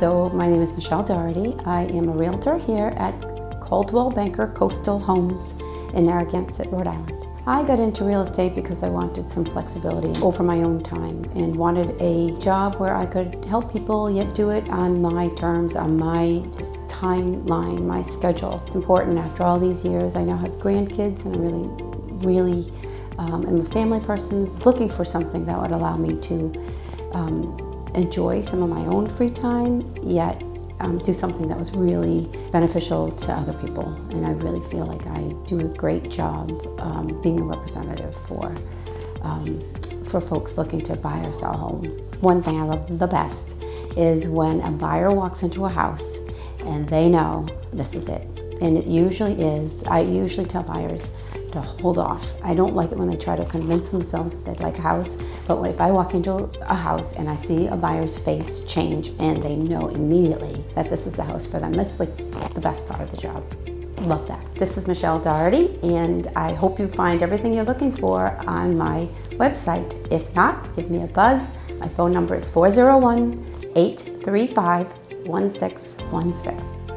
So my name is Michelle Doherty. I am a realtor here at Coldwell Banker Coastal Homes in Narragansett, Rhode Island. I got into real estate because I wanted some flexibility over my own time and wanted a job where I could help people yet do it on my terms, on my timeline, my schedule. It's important after all these years. I now have grandkids and I really, really um, am a family person. looking for something that would allow me to um, enjoy some of my own free time, yet um, do something that was really beneficial to other people. And I really feel like I do a great job um, being a representative for, um, for folks looking to buy or sell a home. One thing I love the best is when a buyer walks into a house and they know this is it. And it usually is. I usually tell buyers, to hold off. I don't like it when they try to convince themselves that they like a house, but if I walk into a house and I see a buyer's face change and they know immediately that this is the house for them, that's like the best part of the job. Love that. This is Michelle Doherty and I hope you find everything you're looking for on my website. If not, give me a buzz. My phone number is 401 835 1616.